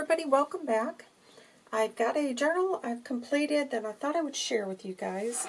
everybody, welcome back. I've got a journal I've completed that I thought I would share with you guys.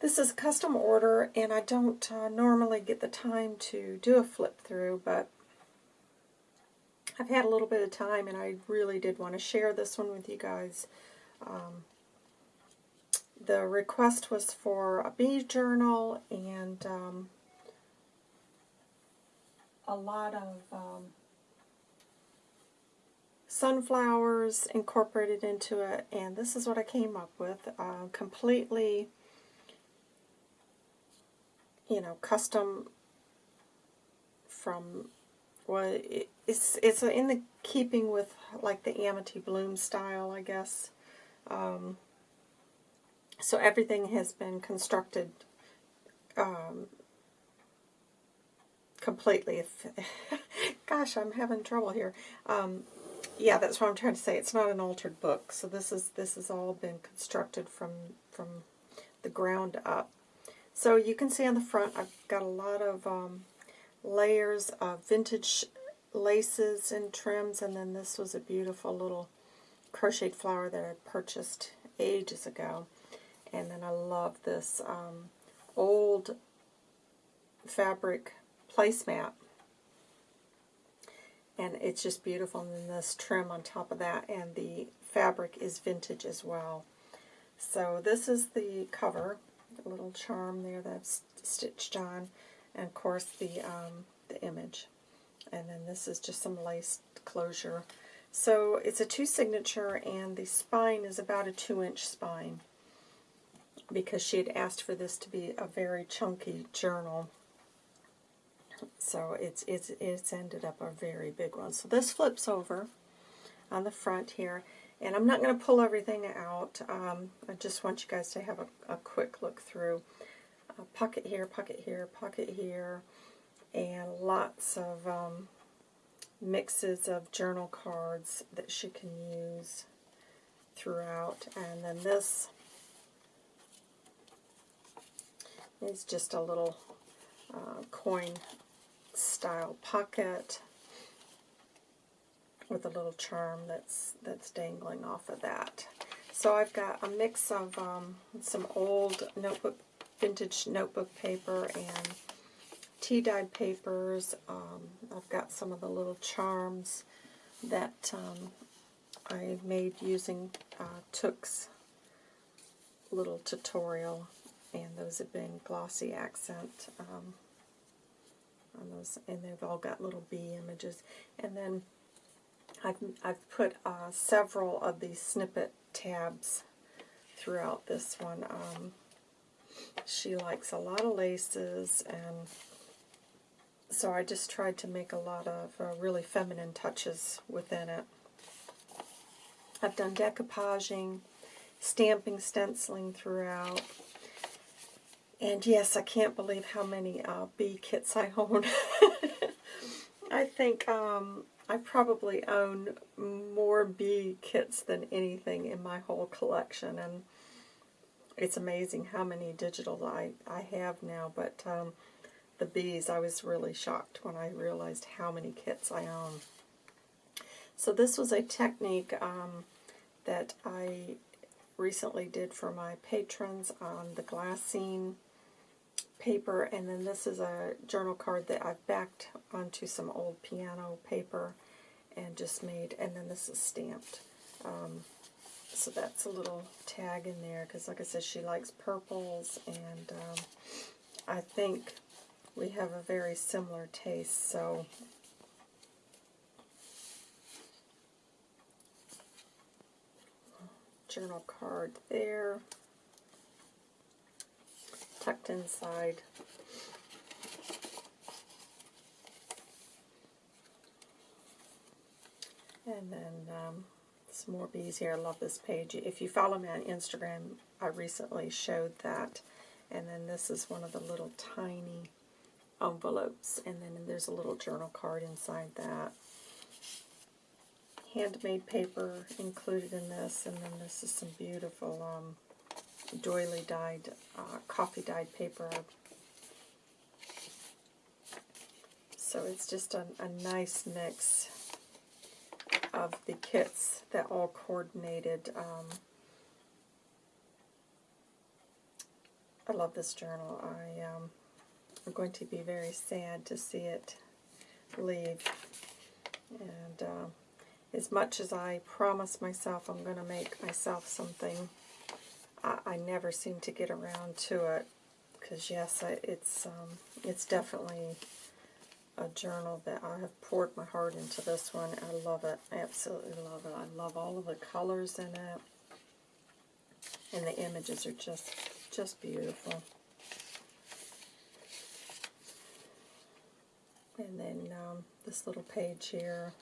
This is a custom order and I don't uh, normally get the time to do a flip through, but I've had a little bit of time and I really did want to share this one with you guys. Um, the request was for a bee journal and um, a lot of um, sunflowers incorporated into it, and this is what I came up with. Uh, completely, you know, custom from, well, it, it's, it's in the keeping with, like, the Amity Bloom style, I guess. Um, so everything has been constructed um, completely. Gosh, I'm having trouble here. Um, yeah, that's what I'm trying to say. It's not an altered book. So this is this has all been constructed from from the ground up. So you can see on the front, I've got a lot of um, layers of vintage laces and trims, and then this was a beautiful little crocheted flower that I purchased ages ago. And then I love this um, old fabric placemat and it's just beautiful. And then this trim on top of that, and the fabric is vintage as well. So this is the cover, a little charm there that i've stitched on, and of course the um, the image. And then this is just some lace closure. So it's a two signature, and the spine is about a two inch spine because she had asked for this to be a very chunky journal. So it's, it's, it's ended up a very big one. So this flips over on the front here. And I'm not going to pull everything out. Um, I just want you guys to have a, a quick look through. A pocket here, pocket here, pocket here, and lots of um, mixes of journal cards that she can use throughout. And then this is just a little uh, coin style pocket with a little charm that's that's dangling off of that. So I've got a mix of um, some old notebook, vintage notebook paper and tea-dyed papers. Um, I've got some of the little charms that um, I made using uh, Took's little tutorial, and those have been glossy accent um, on those, and they've all got little bee images. And then I've, I've put uh, several of these snippet tabs throughout this one. Um, she likes a lot of laces, and so I just tried to make a lot of uh, really feminine touches within it. I've done decoupaging, stamping, stenciling throughout. And yes, I can't believe how many uh, bee kits I own. I think um, I probably own more bee kits than anything in my whole collection. And it's amazing how many digital I, I have now. But um, the bees, I was really shocked when I realized how many kits I own. So this was a technique um, that I recently did for my patrons on the glassine paper, and then this is a journal card that I've backed onto some old piano paper and just made, and then this is stamped. Um, so that's a little tag in there, because like I said, she likes purples, and um, I think we have a very similar taste, so journal card there tucked inside. And then um, some more bees here. I love this page. If you follow me on Instagram, I recently showed that. And then this is one of the little tiny envelopes. And then there's a little journal card inside that. Handmade paper included in this. And then this is some beautiful um, doily dyed, uh, coffee dyed paper. So it's just a, a nice mix of the kits that all coordinated. Um, I love this journal. I um, am going to be very sad to see it leave. And uh, as much as I promise myself I'm going to make myself something, I, I never seem to get around to it. Because yes, I, it's um, it's definitely a journal that I have poured my heart into this one. I love it. I absolutely love it. I love all of the colors in it. And the images are just just beautiful. And then um, this little page here.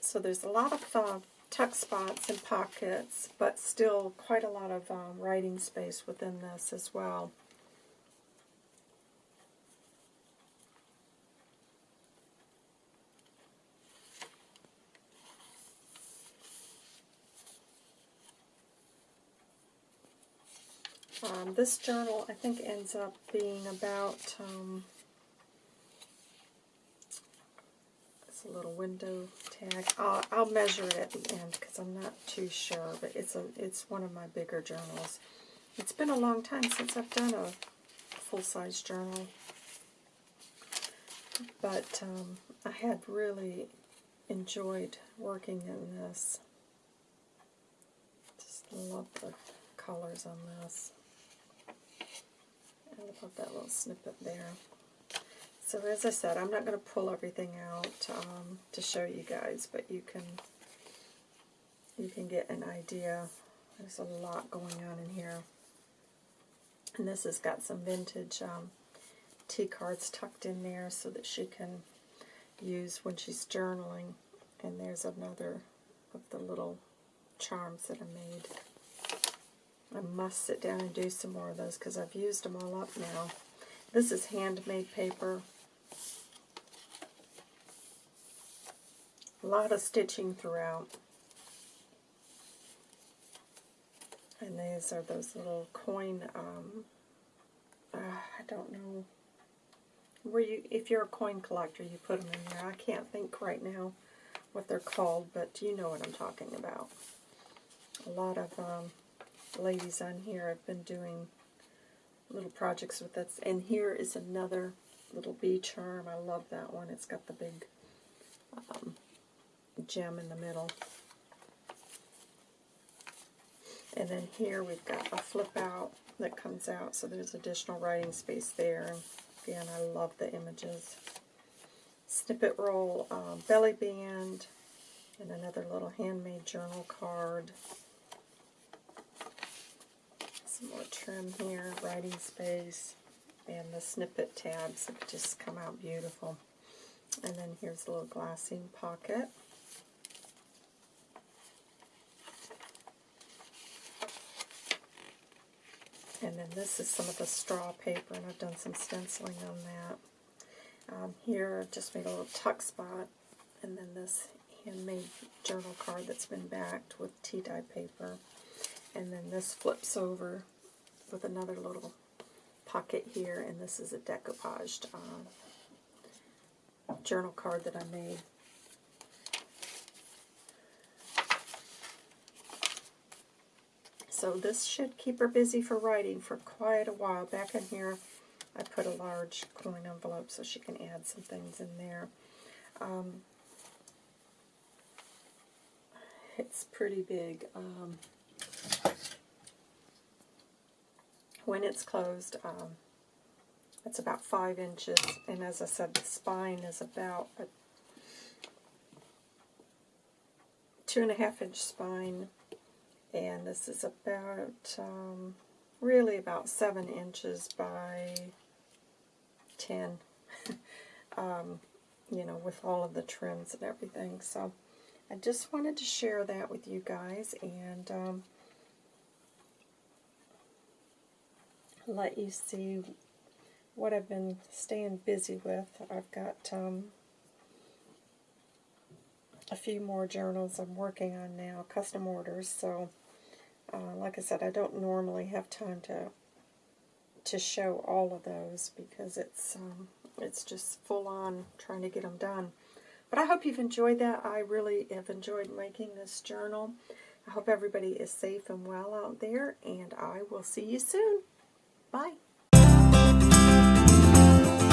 So there's a lot of uh, tuck spots and pockets, but still quite a lot of um, writing space within this as well. Um, this journal, I think, ends up being about, um, it's a little window tag. I'll, I'll measure it at the end because I'm not too sure, but it's a it's one of my bigger journals. It's been a long time since I've done a full-size journal, but um, I had really enjoyed working in this. Just love the colors on this. I love that little snippet there. So as I said, I'm not going to pull everything out um, to show you guys, but you can you can get an idea. There's a lot going on in here. And this has got some vintage um, tea cards tucked in there so that she can use when she's journaling. And there's another of the little charms that I made. I must sit down and do some more of those because I've used them all up now. This is handmade paper. A lot of stitching throughout. And these are those little coin, um, uh, I don't know, where you, if you're a coin collector, you put them in there. I can't think right now what they're called, but you know what I'm talking about. A lot of um, ladies on here have been doing little projects with this. And here is another little bee charm. I love that one. It's got the big um, gem in the middle. And then here we've got a flip out that comes out, so there's additional writing space there. Again, I love the images. Snippet roll, um, belly band, and another little handmade journal card some more trim here, writing space, and the snippet tabs have just come out beautiful. And then here's a little glassine pocket. And then this is some of the straw paper, and I've done some stenciling on that. Um, here, I've just made a little tuck spot, and then this handmade journal card that's been backed with tea dye paper. And then this flips over with another little pocket here, and this is a decoupaged uh, journal card that I made. So this should keep her busy for writing for quite a while. Back in here, I put a large coin envelope so she can add some things in there. Um, it's pretty big. Um, when it's closed, um, it's about five inches, and as I said, the spine is about a two and a half inch spine, and this is about, um, really about seven inches by 10, um, you know, with all of the trims and everything. So I just wanted to share that with you guys, and um, let you see what I've been staying busy with. I've got um, a few more journals I'm working on now, custom orders. So, uh, like I said, I don't normally have time to to show all of those because it's um, it's just full on trying to get them done. But I hope you've enjoyed that. I really have enjoyed making this journal. I hope everybody is safe and well out there, and I will see you soon. Bye.